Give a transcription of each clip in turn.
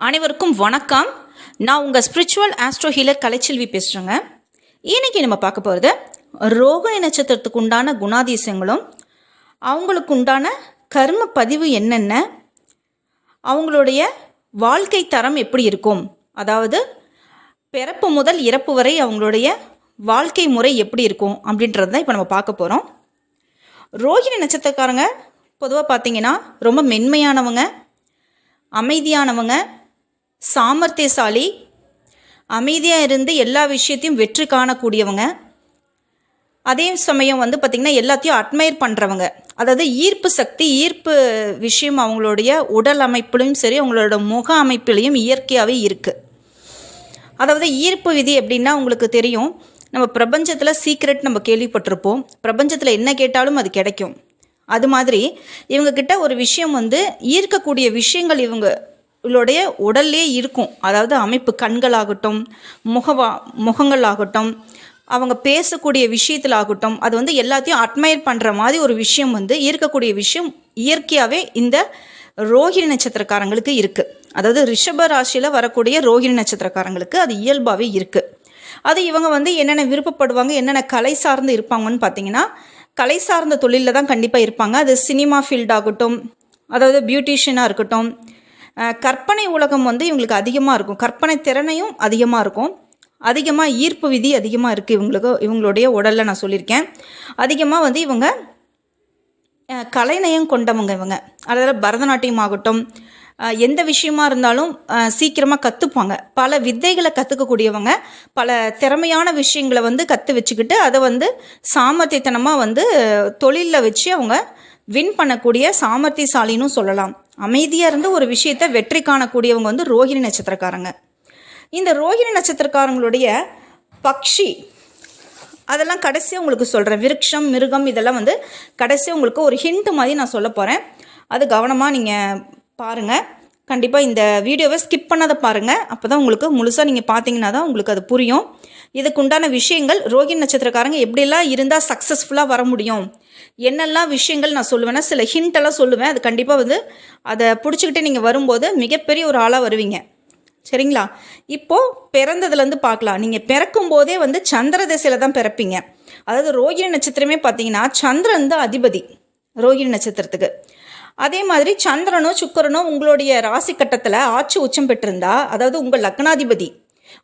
அனைவருக்கும் வணக்கம். நான் உங்கள் ஸ்பிரிச்சுவல் ஆஸ்ட்ரோ ஹீலர் கலைச்செல்வி பேசுகிறேங்க இன்னைக்கு நம்ம பார்க்க போகிறது ரோகிணி நட்சத்திரத்துக்கு உண்டான குணாதிசயங்களும் அவங்களுக்கு உண்டான கர்ம பதிவு என்னென்ன அவங்களுடைய வாழ்க்கை தரம் எப்படி இருக்கும் அதாவது பிறப்பு முதல் இறப்பு வரை அவங்களுடைய வாழ்க்கை முறை எப்படி இருக்கும் அப்படின்றது தான் இப்போ நம்ம பார்க்க போகிறோம் ரோகிணி நட்சத்திரக்காரங்க பொதுவாக பார்த்தீங்கன்னா ரொம்ப மென்மையானவங்க அமைதியானவங்க சாமர்த்தியசாலி அமைதியாக இருந்து எல்லா விஷயத்தையும் வெற்றி காணக்கூடியவங்க. அதே சமயம் வந்து பார்த்திங்கன்னா எல்லாத்தையும் அட்மையர் பண்ணுறவங்க அதாவது ஈர்ப்பு சக்தி ஈர்ப்பு விஷயம் அவங்களுடைய உடல் அமைப்பிலையும் சரி அவங்களோட முக அமைப்பிலையும் இயற்கையாகவே இருக்குது அதாவது ஈர்ப்பு விதி எப்படின்னா உங்களுக்கு தெரியும் நம்ம பிரபஞ்சத்தில் சீக்ரெட் நம்ம கேள்விப்பட்டிருப்போம். பிரபஞ்சத்தில் என்ன கேட்டாலும் அது கிடைக்கும். அது மாதிரி இவங்கக்கிட்ட ஒரு விஷயம் வந்து ஈர்க்கக்கூடிய விஷயங்கள் இவங்க உங்களுடைய உடல்லே இருக்கும். அதாவது அமைப்பு கண்களாகட்டும் முகவா முகங்களாகட்டும் அவங்க பேசக்கூடிய விஷயத்தில் ஆகட்டும் அது வந்து எல்லாத்தையும் அட்மையர் பண்ணுற மாதிரி ஒரு விஷயம் வந்து இருக்கக்கூடிய விஷயம் இயற்கையாகவே இந்த ரோஹிணி நட்சத்திரக்காரங்களுக்கு இருக்குது அதாவது ரிஷப ராசியில் வரக்கூடிய ரோஹிணி நட்சத்திரக்காரங்களுக்கு அது இயல்பாகவே இருக்குது அது இவங்க வந்து என்னென்ன விருப்பப்படுவாங்க என்னென்ன கலை சார்ந்து இருப்பாங்கன்னு பார்த்தீங்கன்னா கலை சார்ந்த தொழிலில் தான் கண்டிப்பாக இருப்பாங்க. அது சினிமா ஃபீல்டாகட்டும் அதாவது பியூட்டிஷியனாக இருக்கட்டும் கற்பனை உலகம் வந்து இவங்களுக்கு அதிகமாக இருக்கும். கற்பனை திறனையும் அதிகமாக இருக்கும். அதிகமாக ஈர்ப்பு விதி அதிகமாக இருக்குது இவங்களுக்கு இவங்களுடைய உடலில் நான் சொல்லியிருக்கேன். அதிகமாக வந்து இவங்க கலைநயம் கொண்டவங்க இவங்க. அதாவது பரதநாட்டியம் ஆகட்டும் எந்த விஷயமா இருந்தாலும் சீக்கிரமாக கற்றுப்பாங்க பல வித்தைகளை கற்றுக்கக்கூடியவங்க பல திறமையான விஷயங்களை வந்து கற்று வச்சுக்கிட்டு அதை வந்து சாமர்த்தியத்தனமாக வந்து தொழிலில் வச்சு அவங்க வின் பண்ணக்கூடிய சாமர்த்தியசாலின்னு சொல்லலாம். அமைதியாக இருந்து ஒரு விஷயத்தை வெற்றி காணக்கூடியவங்க வந்து ரோஹிணி நட்சத்திரக்காரங்க. இந்த ரோஹிணி நட்சத்திரக்காரங்களுடைய பக்ஷி அதெல்லாம் கடைசியாக உங்களுக்கு சொல்கிறேன் விருட்சம் மிருகம் இதெல்லாம் வந்து கடைசியாக உங்களுக்கு ஒரு ஹிண்ட் மாதிரி நான் சொல்ல போகிறேன் அது கவனமாக நீங்கள் பாருங்கள் கண்டிப்பாக இந்த வீடியோவை ஸ்கிப் பண்ணாத பாருங்கள் அப்போ தான் உங்களுக்கு முழுசாக நீங்கள் பார்த்தீங்கன்னா தான் உங்களுக்கு அது புரியும். இதுக்கு உண்டான விஷயங்கள் ரோகிணி நட்சத்திரக்காரங்க எப்படிலாம் இருந்தால் சக்ஸஸ்ஃபுல்லாக வர முடியும்? என்னெல்லாம் விஷயங்கள் நான் சொல்லுவேன்னா சில ஹிண்டெல்லாம் சொல்லுவேன். அது கண்டிப்பாக வந்து அதை பிடிச்சிக்கிட்டு நீங்கள் வரும்போது மிகப்பெரிய ஒரு ஆளாக வருவீங்க. சரிங்களா? இப்போது பிறந்ததுலேருந்து பார்க்கலாம். நீங்கள் பிறக்கும் போதே வந்து சந்திர திசையில் தான் பிறப்பீங்க. அதாவது ரோகிணி நட்சத்திரமே பார்த்தீங்கன்னா சந்திரன் தான் அதிபதி ரோகிணி நட்சத்திரத்துக்கு. அதே மாதிரி சந்திரனோ சுக்கரனோ உங்களுடைய ராசி கட்டத்தில் ஆட்சி உச்சம் பெற்றிருந்தா அதாவது உங்கள் லக்னாதிபதி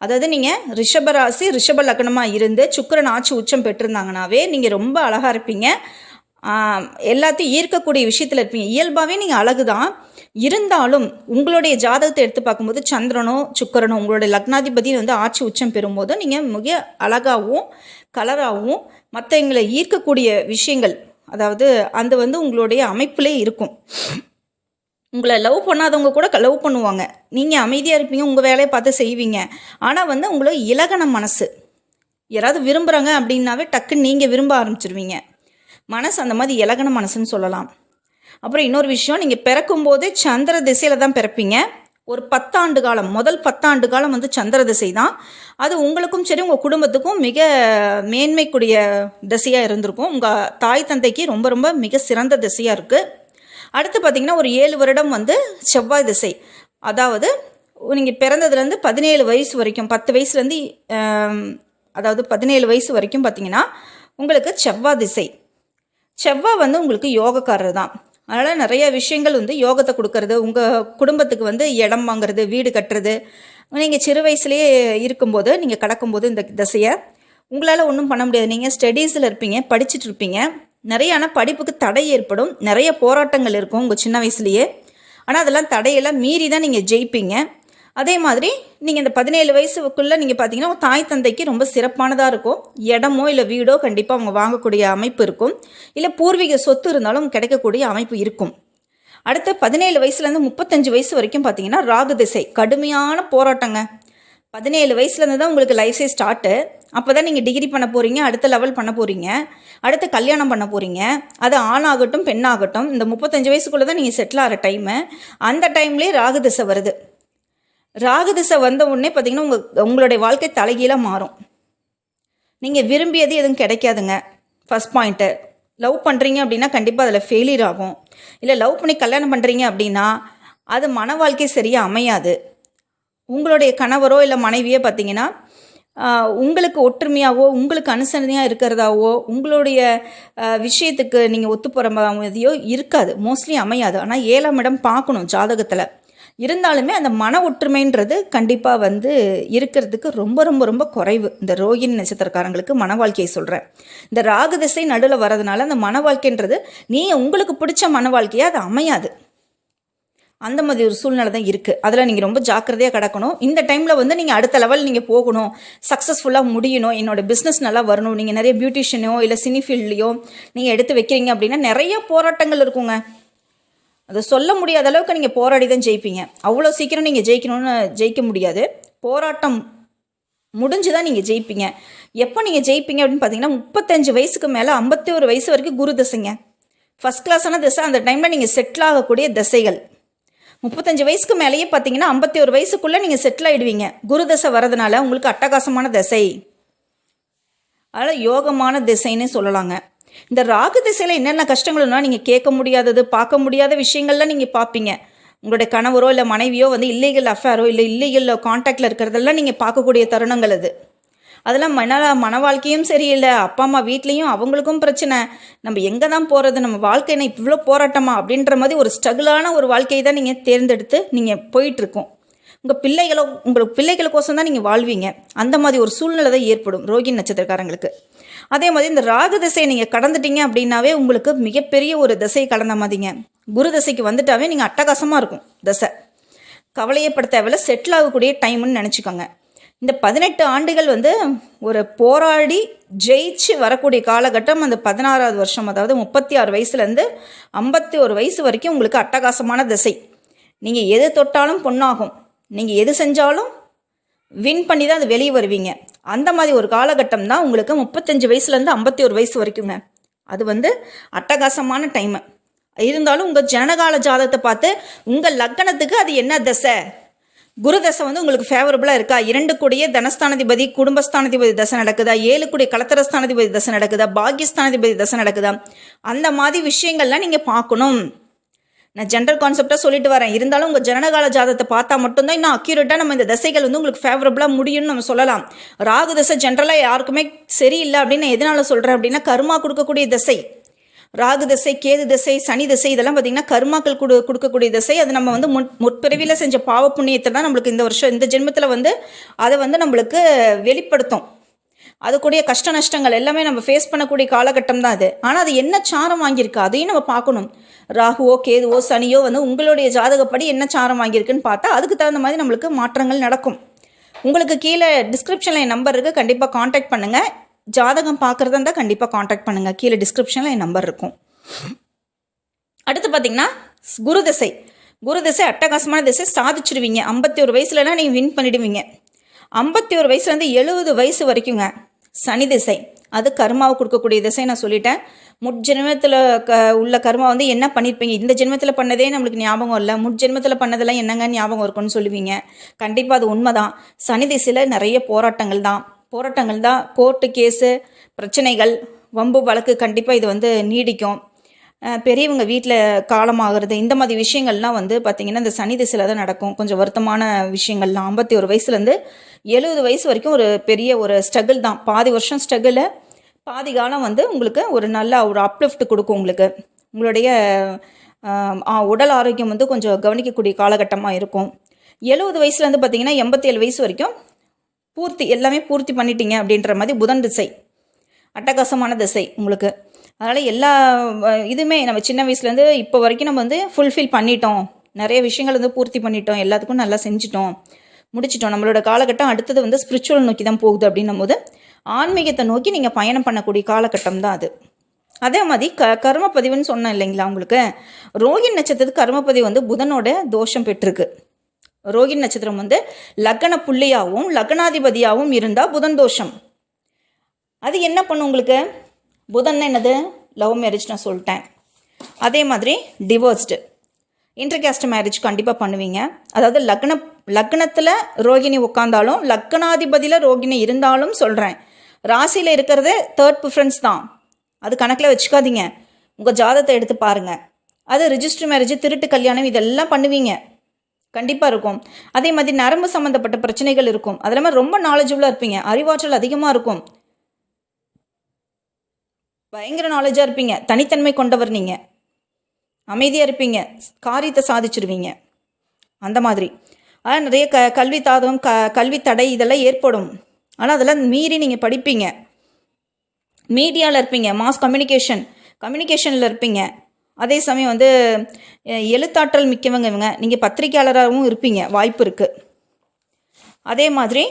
அதாவது நீங்கள் ரிஷபராசி ரிஷப லக்னமாக இருந்து சுக்கரன் ஆட்சி உச்சம் பெற்றிருந்தாங்கனாவே நீங்கள் ரொம்ப அழகாக இருப்பீங்க. எல்லாத்தையும் ஈர்க்கக்கூடிய விஷயத்தில் இருப்பீங்க. இயல்பாகவே நீங்கள் அழகு தான் இருந்தாலும் உங்களுடைய ஜாதகத்தை எடுத்து பார்க்கும்போது சந்திரனோ சுக்கரனோ உங்களுடைய லக்னாதிபதி வந்து ஆட்சி உச்சம் பெறும்போது நீங்கள் மிக அழகாகவும் கலராகவும் மற்றவங்களை ஈர்க்கக்கூடிய விஷயங்கள் அதாவது அந்த வந்து உங்களுடைய அமைப்பிலே இருக்கும். உங்களை லவ் பண்ணாதவங்க கூட லவ் பண்ணுவாங்க. நீங்கள் அமைதியாக இருப்பீங்க உங்கள் வேலையை பார்த்து செய்வீங்க. ஆனால் வந்து உங்களுக்கு இலகன மனசு. யாராவது விரும்புகிறாங்க அப்படின்னாவே டக்குன்னு நீங்கள் விரும்ப ஆரம்பிச்சிருவீங்க. மனசு அந்த மாதிரி இலகன மனசுன்னு சொல்லலாம். அப்புறம் இன்னொரு விஷயம் நீங்கள் பிறக்கும்போதே சந்திர திசையில் தான் பிறப்பீங்க. ஒரு பத்தாண்டு காலம் முதல் பத்தாண்டு காலம் வந்து சந்திர திசை தான். அது உங்களுக்கும் சரி உங்கள் குடும்பத்துக்கும் மிக மேன்மைக்குரிய திசையாக இருந்திருக்கும். உங்கள் தாய் தந்தைக்கு ரொம்ப ரொம்ப மிக சிறந்த திசையாக இருக்குது அடுத்து பார்த்திங்கன்னா ஒரு ஏழு வருடம் வந்து செவ்வாய் திசை. அதாவது நீங்கள் பிறந்ததுலேருந்து பதினேழு வயசு வரைக்கும் பத்து வயசுலேருந்து அதாவது பதினேழு வயசு வரைக்கும் பார்த்தீங்கன்னா உங்களுக்கு செவ்வாய் திசை. செவ்வாய் வந்து உங்களுக்கு யோகக்காரர் தான். அதனால் நிறைய விஷயங்கள் வந்து யோகத்தை கொடுக்கறது உங்கள் குடும்பத்துக்கு வந்து இடம் வாங்குறது வீடு கட்டுறது. நீங்கள் சிறு வயசுலேயே இருக்கும்போது நீங்கள் கடக்கும்போது இந்த திசையை. உங்களால் ஒன்றும் பண்ண முடியாது. நீங்கள் ஸ்டடீஸில் இருப்பீங்க படிச்சுட்டு இருப்பீங்க. நிறைய ஆனால் படிப்புக்கு தடை ஏற்படும். நிறைய போராட்டங்கள் இருக்கும் உங்கள் சின்ன வயசுலேயே. ஆனால் அதெல்லாம் தடையெல்லாம் மீறி தான் நீங்கள் ஜெயிப்பீங்க. அதே மாதிரி நீங்கள் இந்த பதினேழு வயசுக்குள்ளே நீங்கள் பார்த்தீங்கன்னா உங்கள் தாய் தந்தைக்கு ரொம்ப சிறப்பானதாக இருக்கும். இடமோ இல்லை வீடோ கண்டிப்பாக அவங்க வாங்கக்கூடிய அமைப்பு இருக்கும். இல்லை பூர்வீக சொத்து இருந்தாலும் கிடைக்கக்கூடிய அமைப்பு இருக்கும். அடுத்த பதினேழு வயசுலேருந்து முப்பத்தஞ்சு வயசு வரைக்கும் பார்த்தீங்கன்னா ராகு திசை. கடுமையான போராட்டங்க. பதினேழு வயசுலேருந்து தான் உங்களுக்கு லைஃப் ஸ்டார்ட்டு அப்போ தான் நீங்கள் டிகிரி பண்ண போகிறீங்க அடுத்த லெவல் பண்ண போகிறீங்க அடுத்து கல்யாணம் பண்ண போகிறீங்க அது ஆணாகட்டும் பெண்ணாகட்டும் இந்த முப்பத்தஞ்சு வயசுக்குள்ளே தான் நீங்கள் செட்டில் ஆகிற டைமு அந்த டைம்லேயே ராகு திசை வருது. ராகு திசை வந்த உடனே பார்த்தீங்கன்னா உங்கள் உங்களுடைய வாழ்க்கை தலைகீழாக மாறும். நீங்கள் விரும்பியது எதுவும் கிடைக்காதுங்க. ஃபஸ்ட் பாயிண்ட்டு லவ் பண்ணுறீங்க அப்படின்னா கண்டிப்பாக அதில் ஃபெயிலியர் ஆகும். இல்லை லவ் பண்ணி கல்யாணம் பண்ணுறீங்க அப்படின்னா அது மன வாழ்க்கை சரியாக அமையாது. உங்களுடைய கணவரோ இல்லை மனைவியோ பார்த்தீங்கன்னா உங்களுக்கு ஒற்றுமையாகவோ உங்களுக்கு அனுசரணையாக இருக்கிறதாவோ உங்களுடைய விஷயத்துக்கு நீங்கள் ஒத்து போகிற மாதிரியோ இருக்காது. மோஸ்ட்லி அமையாது. ஆனால் ஏழாம் இடம் பார்க்கணும் ஜாதகத்தில். இருந்தாலுமே அந்த மன ஒற்றுமைன்றது கண்டிப்பாக வந்து இருக்கிறதுக்கு ரொம்ப ரொம்ப ரொம்ப குறைவு. இந்த ரோகிணி நட்சத்திரக்காரங்களுக்கு மன வாழ்க்கையை சொல்கிறேன் இந்த ராகு திசை நடுவில் வரதுனால அந்த மன வாழ்க்கைன்றது நீ உங்களுக்கு பிடிச்ச மன வாழ்க்கையாக அது அமையாது. அந்த மாதிரி ஒரு சூழ்நிலை தான் இருக்குது அதில் நீங்கள் ரொம்ப ஜாக்கிரதையாக கிடக்கணும். இந்த டைமில் வந்து நீங்கள் அடுத்த லெவல் நீங்கள் போகணும். சக்ஸஸ்ஃபுல்லாக முடியணும். என்னோட பிஸ்னஸ் நல்லா வரணும். நீங்கள் நிறைய பியூட்டிஷியனோ இல்லை சினி ஃபீல்ட்லையோ நீங்கள் எடுத்து வைக்கிறீங்க அப்படின்னா நிறைய போராட்டங்கள் இருக்குங்க. அதை சொல்ல முடியாத அளவுக்கு நீங்கள் போராடி தான் ஜெயிப்பீங்க. அவ்வளோ சீக்கிரம் நீங்கள் ஜெயிக்கணும்னு ஜெயிக்க முடியாது. போராட்டம் முடிஞ்சு தான் நீங்கள் ஜெயிப்பீங்க. எப்போ நீங்கள் ஜெயிப்பீங்க அப்படின்னு பார்த்தீங்கன்னா முப்பத்தஞ்சு வயசுக்கு மேலே ஐம்பத்தி ஒரு வயசு வரைக்கும் குரு தசைங்க. ஃபஸ்ட் கிளாஸான திசை. அந்த டைமில் நீங்கள் செட்டில் ஆகக்கூடிய திசைகள். முப்பத்தஞ்சு வயசுக்கு மேலேயே பார்த்தீங்கன்னா ஐம்பத்தி ஒரு வயசுக்குள்ளே நீங்கள் செட்டில் ஆகிடுவீங்க குரு தசை வரதுனால உங்களுக்கு அட்டகாசமான திசை. அதனால் யோகமான திசைன்னு சொல்லலாங்க. இந்த ராகு திசையில் என்னென்ன கஷ்டங்கள்னா நீங்கள் கேட்க முடியாதது பார்க்க முடியாத விஷயங்கள்லாம் நீங்கள் பார்ப்பீங்க. உங்களுடைய கணவரோ இல்லை மனைவியோ வந்து இல்லீகல் அஃபேரோ இல்லை இல்லீகல் காண்டாக்டில் இருக்கிறதெல்லாம் நீங்கள் பார்க்கக்கூடிய தருணங்கள் அது. அதெல்லாம் மன மன வாழ்க்கையும் சரியில்லை. அப்பா அம்மா வீட்லேயும் அவங்களுக்கும் பிரச்சனை. நம்ம எங்கே தான் போகிறது நம்ம வாழ்க்கை என்ன இவ்வளோ போராட்டமா? அப்படின்ற மாதிரி ஒரு ஸ்ட்ரகிளான ஒரு வாழ்க்கையை தான் நீங்கள் தேர்ந்தெடுத்து நீங்கள் போயிட்டுருக்கோம். உங்கள் பிள்ளைகளோ உங்களுக்கு பிள்ளைகளுக்கோசம் தான் நீங்கள் வாழ்வீங்க. அந்த மாதிரி ஒரு சூழ்நிலை தான் ஏற்படும் ரோகிணி நட்சத்திரக்காரங்களுக்கு. அதே மாதிரி இந்த ராகு திசையை நீங்கள் கடந்துட்டீங்க அப்படின்னாவே உங்களுக்கு மிகப்பெரிய ஒரு திசையை கடந்த மாதிரிங்க. குரு திசைக்கு வந்துட்டாவே நீங்கள் அட்டகாசமாக இருக்கும். திசை. கவலையப்பட தேவையில்ல. செட்டில் ஆகக்கூடிய டைம்னு நினச்சிக்கோங்க. இந்த பதினெட்டு ஆண்டுகள் வந்து ஒரு போராடி ஜெயிச்சு வரக்கூடிய காலகட்டம் அந்த பதினாறாவது வருஷம் அதாவது முப்பத்தி ஆறு வயசுலேருந்து ஐம்பத்தி ஒரு வயசு வரைக்கும் உங்களுக்கு அட்டகாசமான திசை. நீங்கள் எது தொட்டாலும் பொண்ணாகும் நீங்கள் எது செஞ்சாலும் வின் பண்ணி தான் அது வெளியே வருவீங்க. அந்த மாதிரி ஒரு காலகட்டம் தான் உங்களுக்கு முப்பத்தஞ்சு வயசுலேருந்து ஐம்பத்தி ஒரு வயசு வரைக்குங்க. அது வந்து அட்டகாசமான டைமு இருந்தாலும் உங்கள் ஜனகால ஜாதகத்தை பார்த்து உங்கள் லக்கணத்துக்கு அது என்ன தசை? குரு தசை வந்து உங்களுக்கு ஃபேவரபுளாக இருக்கா? இரண்டு கூடிய தனஸ்தானாதிபதி குடும்பஸ்தானாதிபதி தசை நடக்குதா? ஏழு கூடிய கலத்தரஸ்தானாதிபதி தசை நடக்குதா? பாக்கியஸ்தானாதிபதி தசை நடக்குதா? அந்த மாதிரி விஷயங்கள்லாம் நீங்கள் பார்க்கணும். நான் ஜென்ரல் கான்செப்டாக சொல்லிட்டு வரேன். இருந்தாலும் உங்கள் ஜனனகால ஜாதத்தை பார்த்தா மட்டும்தான் இன்னும் அக்யூரேட்டாக நம்ம இந்த தசைகள் வந்து உங்களுக்கு ஃபேவரபுளாக முடியும்னு நம்ம சொல்லலாம். ராகு தசை ஜென்ரலாக யாருக்குமே சரியில்லை அப்படின்னு நான் எதனால சொல்கிறேன் அப்படின்னா கருமா கொடுக்கக்கூடிய தசை. ராகு திசை கேது திசை சனி திசை இதெல்லாம் பார்த்தீங்கன்னா கர்மாக்கள் கொடு கொடுக்கக்கூடிய திசை. அது நம்ம வந்து முன் முற்பிறவியில் செஞ்ச பாவ புண்ணியத்தை தான் நம்மளுக்கு இந்த வருஷம் இந்த ஜென்மத்தில் வந்து அதை வந்து நம்மளுக்கு வெளிப்படுத்தும். அதுக்கூடிய கஷ்ட நஷ்டங்கள் எல்லாமே நம்ம ஃபேஸ் பண்ணக்கூடிய காலகட்டம் தான் அது. ஆனால் அது என்ன சாரம் வாங்கியிருக்கு அதையும் நம்ம பார்க்கணும். ராகுவோ கேதுவோ சனியோ வந்து உங்களுடைய ஜாதகப்படி என்ன சாரம் வாங்கியிருக்குன்னு பார்த்தா அதுக்கு தகுந்த மாதிரி நம்மளுக்கு மாற்றங்கள் நடக்கும். உங்களுக்கு கீழே டிஸ்கிரிப்ஷனில் என் நம்பர் இருக்குது கண்டிப்பாக காண்டாக்ட் பண்ணுங்கள் ஜாதகம் பார்க்குறதா இருந்தால் கண்டிப்பாக காண்டாக்ட் பண்ணுங்கள் கீழே டிஸ்கிரிப்ஷனில் என் நம்பர் இருக்கும். அடுத்து பார்த்தீங்கன்னா குரு திசை. குரு திசை அட்டகாசமான திசை சாதிச்சிருவீங்க. ஐம்பத்தி ஒரு வயசுலலாம் நீங்கள் வின் பண்ணிடுவீங்க. ஐம்பத்தி ஒரு வயசுலேருந்து எழுபது வயசு வரைக்குங்க சனி திசை. அது கர்மாவை கொடுக்கக்கூடிய திசை நான் சொல்லிட்டேன். முட்ஜென்மத்தில் க உள்ள கர்மா வந்து என்ன பண்ணியிருப்பீங்க இந்த ஜென்மத்தில் பண்ணதே நம்மளுக்கு ஞாபகம் இல்லை. முட்ஜென்மத்தில் பண்ணதெல்லாம் என்னங்க ஞாபகம் இருக்கும்னு சொல்லுவீங்க. கண்டிப்பாக அது உண்மைதான். சனி திசையில் நிறைய போராட்டங்கள் தான். போராட்டங்கள் தான். கோர்ட்டு கேஸு பிரச்சனைகள் வம்பு வழக்கு கண்டிப்பாக இது வந்து நீடிக்கும். பெரியவங்க வீட்டில் காலமாகிறது இந்த மாதிரி விஷயங்கள்லாம் வந்து பார்த்திங்கன்னா இந்த சனி திசையில் தான் நடக்கும். கொஞ்சம் வருத்தமான விஷயங்கள்லாம். ஐம்பத்தி ஒரு வயசுலேருந்து எழுபது வயசு வரைக்கும் ஒரு பெரிய ஒரு ஸ்ட்ரகிள் தான். பாதி வருஷம் ஸ்ட்ரகிளு பாதி காலம் வந்து உங்களுக்கு ஒரு நல்ல ஒரு அப்லிஃப்ட் கொடுக்கும் உங்களுக்கு. உங்களுடைய உடல் ஆரோக்கியம் வந்து கொஞ்சம் கவனிக்கக்கூடிய காலகட்டமாக இருக்கும். எழுபது வயசுலேருந்து பார்த்தீங்கன்னா எண்பத்தேழு வயசு வரைக்கும் பூர்த்தி எல்லாமே பூர்த்தி பண்ணிட்டீங்க அப்படின்ற மாதிரி புதன் திசை அட்டகாசமான திசை உங்களுக்கு. அதனால் எல்லா இதுவுமே நம்ம சின்ன வயசுலேருந்து இப்போ வரைக்கும் நம்ம வந்து ஃபுல்ஃபில் பண்ணிட்டோம். நிறைய விஷயங்கள் வந்து பூர்த்தி பண்ணிட்டோம். எல்லாத்துக்கும் நல்லா செஞ்சிட்டோம். முடிச்சிட்டோம். நம்மளோட காலகட்டம் அடுத்தது வந்து ஸ்பிரிச்சுவல் நோக்கி தான் போகுது அப்படின்னும் போது ஆன்மீகத்தை நோக்கி நீங்கள் பயணம் பண்ணக்கூடிய காலகட்டம் தான் அது. அதே மாதிரி க கர்மப்பதிவுன்னு சொன்னேன் இல்லைங்களா உங்களுக்கு? ரோகின் நட்சத்திரத்துக்கு கர்மப்பதிவு வந்து புதனோட தோஷம் பெற்றிருக்கு. ரோகிணி நட்சத்திரம் வந்து லக்ன புள்ளியாகவும் லக்னாதிபதியாகவும் இருந்தால் புதன் தோஷம். அது என்ன பண்ணும் உங்களுக்கு? புதன் என்னது? லவ் மேரேஜ் நான் சொல்லிட்டேன். அதே மாதிரி டிவோர்ஸ்டு இன்டர்கேஸ்ட் மேரேஜ் கண்டிப்பாக பண்ணுவீங்க. அதாவது லக்ன லக்னத்தில் ரோகிணி உட்காந்தாலும் லக்னாதிபதியில் ரோகிணி இருந்தாலும் சொல்கிறேன் ராசியில் இருக்கிறது தேர்ட் ப்ரிஃபரன்ஸ் தான். அது கணக்கில் வச்சுக்காதீங்க. உங்கள் ஜாதத்தை எடுத்து பாருங்கள் அது ரிஜிஸ்டர் மேரேஜ் திருட்டு கல்யாணம் இதெல்லாம் பண்ணுவீங்க. கண்டிப்பாக இருக்கும். அதே மாதிரி நரம்பு சம்மந்தப்பட்ட பிரச்சனைகள் இருக்கும். அது இல்லாமல் ரொம்ப நாலேஜபுளாக இருப்பீங்க. அறிவாற்றல் அதிகமாக இருக்கும். பயங்கர நாலேஜாக இருப்பீங்க. தனித்தன்மை கொண்டவர் நீங்கள் அமைதியாக இருப்பீங்க. காரியத்தை சாதிச்சிருவீங்க. அந்த மாதிரி. ஆனால் நிறைய க கல்வி தாதம் க கல்வி தடை இதெல்லாம் ஏற்படும். ஆனால் அதெல்லாம் மீறி நீங்கள் படிப்பீங்க. மீடியாவில் இருப்பீங்க. மாஸ் கம்யூனிகேஷன் கம்யூனிகேஷனில் இருப்பீங்க. அதே சமயம் வந்து எழுத்தாற்றல் மிக்கவங்க இவங்க. நீங்கள் பத்திரிக்கையாளராகவும் இருப்பீங்க. வாய்ப்பு இருக்குது அதே மாதிரி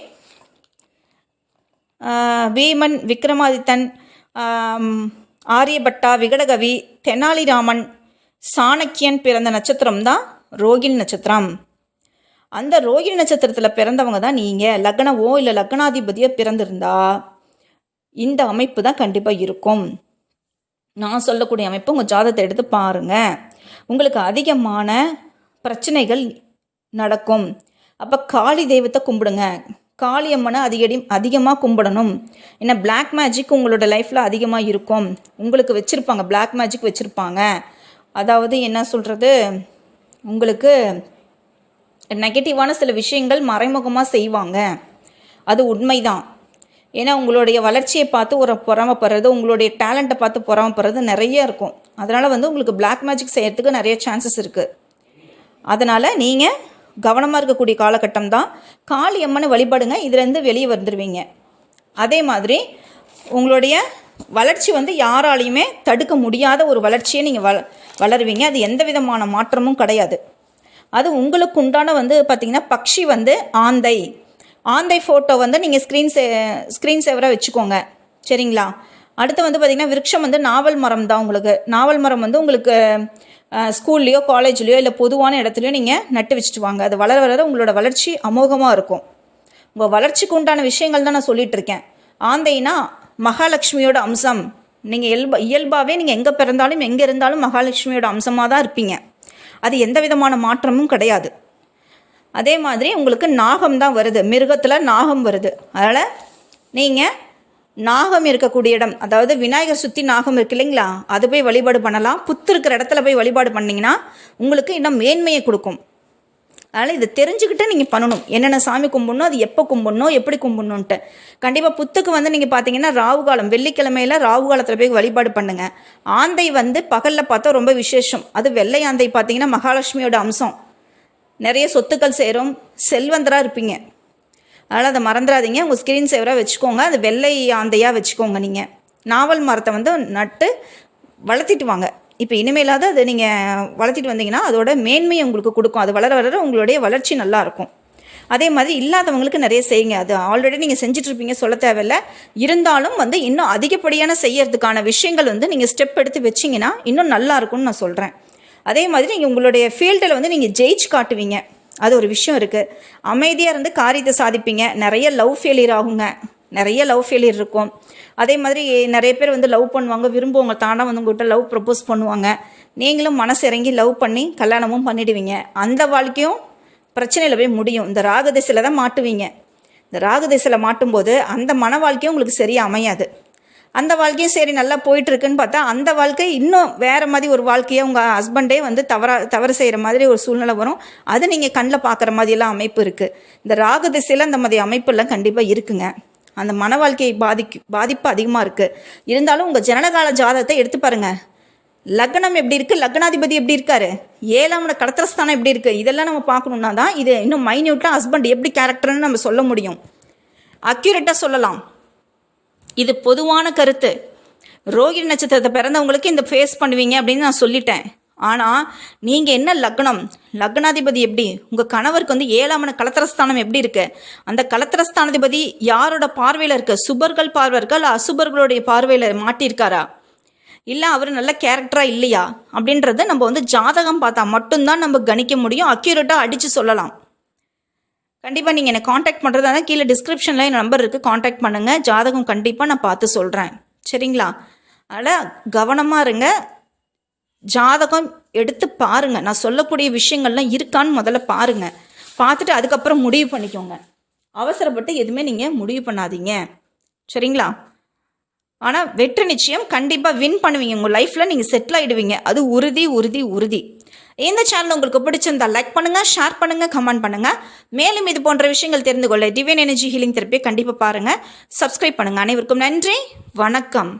வீமன் விக்ரமாதித்தன் ஆரியபட்டா விகடகவி தெனாலிராமன் சாணக்கியன் பிறந்த நட்சத்திரம் தான் ரோகிணி நட்சத்திரம். அந்த ரோகிணி நட்சத்திரத்தில் பிறந்தவங்க தான் நீங்கள் லக்னவோ இல்லை லக்னாதிபதியோ பிறந்திருந்தா இந்த அமைப்பு தான் கண்டிப்பாக இருக்கும். நான் சொல்லக்கூடிய அமைப்பு உங்கள் ஜாதகத்தை எடுத்து பாருங்கள் உங்களுக்கு அதிகமான பிரச்சனைகள் நடக்கும். அப்போ காளி தெய்வத்தை கும்பிடுங்க. காளி அம்மனை அதிகடி அதிகமாக கும்பிடணும். ஏன்னா பிளாக் மேஜிக் உங்களோட லைஃப்பில் அதிகமாக இருக்கும். உங்களுக்கு வச்சுருப்பாங்க பிளாக் மேஜிக் வச்சுருப்பாங்க. அதாவது என்ன சொல்கிறது உங்களுக்கு நெகட்டிவான சில விஷயங்கள் மறைமுகமாக செய்வாங்க. அது உண்மைதான். ஏன்னா உங்களுடைய வளர்ச்சியை பார்த்து ஒரு பொறாமப்படுறது உங்களுடைய டேலண்ட்டை பார்த்து பொறாமப்படுறது நிறைய இருக்கும். அதனால் வந்து உங்களுக்கு பிளாக் மேஜிக் செய்கிறதுக்கு நிறைய சான்சஸ் இருக்குது அதனால் நீங்கள் கவனமாக இருக்கக்கூடிய காலகட்டம் தான். காளி அம்மனை வழிபடுங்க இதுலேருந்து வெளியே வந்துடுவீங்க அதே மாதிரி உங்களுடைய வளர்ச்சி வந்து யாராலையுமே தடுக்க முடியாத ஒரு வளர்ச்சியை நீங்கள் வள வளருவீங்க. அது எந்த விதமான மாற்றமும் கிடையாது. அது உங்களுக்கு உண்டான வந்து பார்த்திங்கன்னா பக்ஷி வந்து ஆந்தை. ஆந்தை ஃபோட்டோ வந்து நீங்கள் ஸ்க்ரீன் சே ஸ்க்ரீன் சேவராக வச்சுக்கோங்க. சரிங்களா? அடுத்து வந்து பார்த்திங்கன்னா விருட்சம் வந்து நாவல் மரம் தான் உங்களுக்கு. நாவல் மரம் வந்து உங்களுக்கு ஸ்கூல்லையோ காலேஜ்லேயோ இல்லை பொதுவான இடத்துலையோ நீங்கள் நட்டு வச்சுட்டு வாங்க. அது வளர வளர உங்களோட வளர்ச்சி அமோகமாக இருக்கும். உங்கள் வளர்ச்சிக்கு உண்டான விஷயங்கள் தான் நான் சொல்லிட்டு இருக்கேன். ஆந்தைனா மகாலட்சுமியோட அம்சம். நீங்கள் இயல்பா இயல்பாகவே நீங்கள் எங்கே பிறந்தாலும் எங்கே இருந்தாலும் மகாலட்சுமியோட அம்சமாக தான் இருப்பீங்க. அது எந்த விதமான மாற்றமும் கிடையாது. அதே மாதிரி உங்களுக்கு நாகம் தான் வருது. மிருகத்தில் நாகம் வருது. அதனால் நீங்கள் நாகம் இருக்கக்கூடிய இடம் அதாவது விநாயகர் சுற்றி நாகம் இருக்கு இல்லைங்களா? அது போய் வழிபாடு பண்ணலாம். புத்து இருக்கிற இடத்துல போய் வழிபாடு பண்ணிங்கன்னா உங்களுக்கு இன்னும் மேன்மையை கொடுக்கும். அதனால் இதை தெரிஞ்சுக்கிட்டு நீங்கள் பண்ணணும். என்னென்ன சாமி கும்பிடணும் அது எப்போ கும்பிடணும் எப்படி கும்பிடணுன்ட்டு கண்டிப்பாக புத்துக்கு வந்து நீங்கள் பார்த்தீங்கன்னா ராவுகாலம் வெள்ளிக்கிழமையில ராகு காலத்தில் போய் வழிபாடு பண்ணுங்கள் ஆந்தை வந்து பகலில் பார்த்தா ரொம்ப விசேஷம். அது வெள்ளை ஆந்தை பார்த்தீங்கன்னா மகாலட்சுமியோட அம்சம். நிறைய சொத்துக்கள் சேரும் செல்வந்தராக இருப்பீங்க. அதனால் அதை மறந்துடாதீங்க. உங்கள் ஸ்க்ரீன் சேவராக வச்சுக்கோங்க. அது வெள்ளை ஆந்தையாக வச்சுக்கோங்க நீங்கள் நாவல் மரத்தை வந்து நட்டு வளர்த்திட்டு வாங்க. இப்போ இனிமேலாவது அதை நீங்கள் வளர்த்திட்டு வந்தீங்கன்னா அதோட மேன்மையை உங்களுக்கு கொடுக்கும். அது வளர வளர உங்களுடைய வளர்ச்சி நல்லாயிருக்கும் அதே மாதிரி இல்லாதவங்களுக்கு நிறைய செய்யுங்க. அது ஆல்ரெடி நீங்கள் செஞ்சிட்ருப்பீங்க சொல்ல தேவையில்ல. இருந்தாலும் வந்து இன்னும் அதிகப்படியான செய்யறதுக்கான விஷயங்கள் வந்து நீங்கள் ஸ்டெப் எடுத்து வச்சிங்கன்னா இன்னும் நல்லா இருக்கும்னு நான் சொல்கிறேன் அதே மாதிரி நீங்கள் உங்களுடைய ஃபீல்டில் வந்து நீங்கள் ஜெயிச்சு காட்டுவீங்க. அது ஒரு விஷயம் இருக்குது அமைதியாக இருந்து காரியத்தை சாதிப்பீங்க. நிறைய லவ் ஃபெயிலியர் ஆகுங்க. நிறைய லவ் ஃபெயிலியர் இருக்கும். அதே மாதிரி நிறைய பேர் வந்து லவ் பண்ணுவாங்க விரும்புவாங்க தானாக வந்து உங்கள்கிட்ட லவ் ப்ரப்போஸ் பண்ணுவாங்க. நீங்களும் மனசு இறங்கி லவ் பண்ணி கல்யாணமும் பண்ணிடுவீங்க. அந்த வாழ்க்கையும் பிரச்சனையில் போய் முடியும். இந்த ராகதிசையில் தான் மாட்டுவீங்க. இந்த ராகதிசையில் மாட்டும்போது அந்த மன வாழ்க்கையும் உங்களுக்கு சரியாக அமையாது. அந்த வாழ்க்கையும் சரி நல்லா போயிட்டுருக்குன்னு பார்த்தா அந்த வாழ்க்கை இன்னும் வேறு மாதிரி ஒரு வாழ்க்கையை உங்கள் ஹஸ்பண்டே வந்து தவறா தவறு செய்கிற மாதிரி ஒரு சூழ்நிலை வரும். அது நீங்கள் கண்ணில் பார்க்குற மாதிரியெல்லாம் அமைப்பு இருக்குது இந்த ராகு திசையில் அந்த மாதிரி அமைப்பெல்லாம் கண்டிப்பாக இருக்குங்க. அந்த மன வாழ்க்கையை பாதிக்கு பாதிப்பு அதிகமாக இருக்குது இருந்தாலும் உங்கள் ஜனனகால ஜாதகத்தை எடுத்து பாருங்கள் லக்னம் எப்படி இருக்குது லக்னாதிபதி எப்படி இருக்காரு? ஏழாமோட கடத்திரஸ்தானம் எப்படி இருக்குது இதெல்லாம் நம்ம பார்க்கணுன்னா தான் இது இன்னும் மைன்யூட்டாக ஹஸ்பண்ட் எப்படி கேரக்டர்னு நம்ம சொல்ல முடியும். அக்யூரேட்டாக சொல்லலாம். இது பொதுவான கருத்து. ரோகிணி நட்சத்திரத்தை பிறந்தவங்களுக்கு இந்த ஃபேஸ் பண்ணுவீங்க அப்படின்னு நான் சொல்லிட்டேன். ஆனால் நீங்கள் என்ன லக்னம்? லக்னாதிபதி எப்படி? உங்கள் கணவருக்கு வந்து ஏழாமன கலத்திரஸ்தானம் எப்படி இருக்கு? அந்த கலத்திரஸ்தானாதிபதி யாரோட பார்வையில் இருக்க? சுபர்கள் பார்வை இருக்கா? இல்லை அசுபர்களுடைய பார்வையில் மாட்டியிருக்காரா? இல்லை அவர் நல்ல கேரக்டராக இல்லையா? அப்படின்றத நம்ம வந்து ஜாதகம் பார்த்தா மட்டும்தான் நம்ம கணிக்க முடியும். அக்யூரேட்டாக அடித்து சொல்லலாம். கண்டிப்பாக நீங்கள் என்னை காண்டாக்ட் பண்ணுறதா தான் கீழே டிஸ்கிரிப்ஷனில் என் நம்பர் இருக்குது காண்டாக்ட் பண்ணுங்கள் ஜாதகம் கண்டிப்பாக நான் பார்த்து சொல்கிறேன் சரிங்களா? அதனால் கவனமாக இருங்க. ஜாதகம் எடுத்து பாருங்கள் நான் சொல்லக்கூடிய விஷயங்கள்லாம் இருக்கான்னு முதல்ல பாருங்க. பார்த்துட்டு அதுக்கப்புறம் முடிவு பண்ணிக்கோங்க. அவசரப்பட்டு எதுவுமே நீங்கள் முடிவு பண்ணாதீங்க. சரிங்களா? ஆனால் வெற்றி நிச்சயம் கண்டிப்பாக வின் பண்ணுவீங்க. உங்கள் லைஃப்பில் நீங்கள் செட்டில் ஆகிடுவீங்க அது உறுதி உறுதி உறுதி. இந்த சேனல் உங்களுக்கு பிடிச்சிருந்தா லைக் பண்ணுங்கள் ஷேர் பண்ணுங்கள் கமெண்ட் பண்ணுங்கள் மேலும் இது போன்ற விஷயங்கள் தெரிந்து கொள்ள டிவைன் எனர்ஜி ஹீலிங் தெரப்பியை கண்டிப்பாக பாருங்கள் சப்ஸ்கிரைப் பண்ணுங்கள் அனைவருக்கும் நன்றி. வணக்கம்.